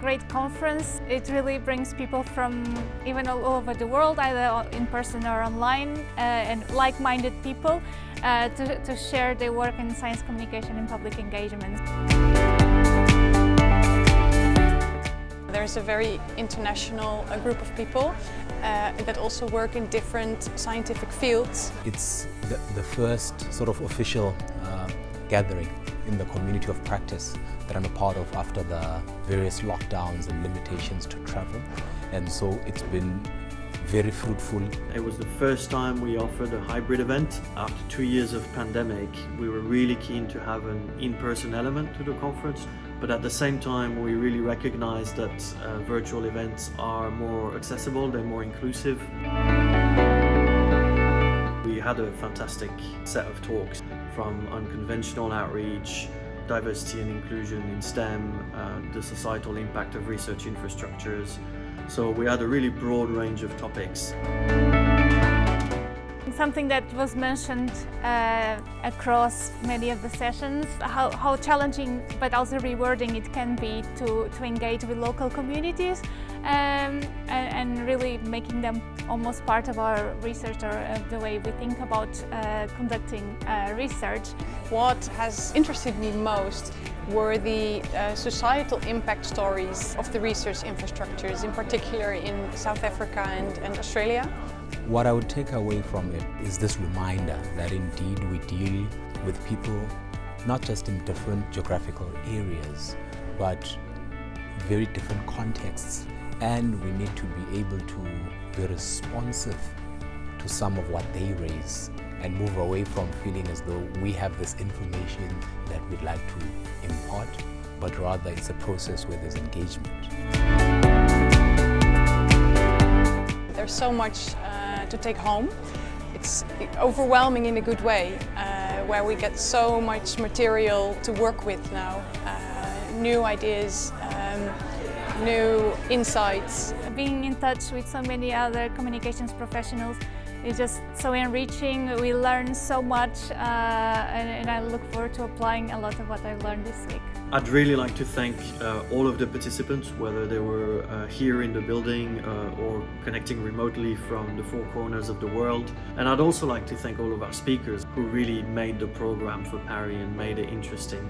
great conference. It really brings people from even all over the world, either in person or online, uh, and like-minded people uh, to, to share their work in science communication and public engagement. There's a very international uh, group of people uh, that also work in different scientific fields. It's the, the first sort of official uh, gathering in the community of practice that I'm a part of after the various lockdowns and limitations to travel. And so it's been very fruitful. It was the first time we offered a hybrid event. After two years of pandemic, we were really keen to have an in-person element to the conference. But at the same time, we really recognize that uh, virtual events are more accessible, they're more inclusive. Had a fantastic set of talks from unconventional outreach, diversity and inclusion in STEM, uh, the societal impact of research infrastructures. So we had a really broad range of topics. Something that was mentioned uh, across many of the sessions, how, how, challenging but also rewarding it can be to, to engage with local communities um, and, and, really making them almost part of our research or uh, the way we think about uh, conducting uh, research. What has interested me most were the uh, societal impact stories of the research infrastructures, in particular in South Africa and, and Australia. What I would take away from it is this reminder that indeed we deal with people not just in different geographical areas, but very different contexts. And we need to be able to be responsive to some of what they raise and move away from feeling as though we have this information that we'd like to impart, but rather it's a process where there's engagement. There's so much uh, to take home. It's overwhelming in a good way, uh, where we get so much material to work with now. Uh, new ideas, um, new insights. Being in touch with so many other communications professionals is just so enriching. We learn so much uh, and, and, I look forward to applying a lot of what I've learned this week. I'd really like to thank uh, all of the participants, whether they were uh, here in the building uh, or connecting remotely from the four corners of the world. And I'd also like to thank all of our speakers who really made the program for PARI and made it interesting.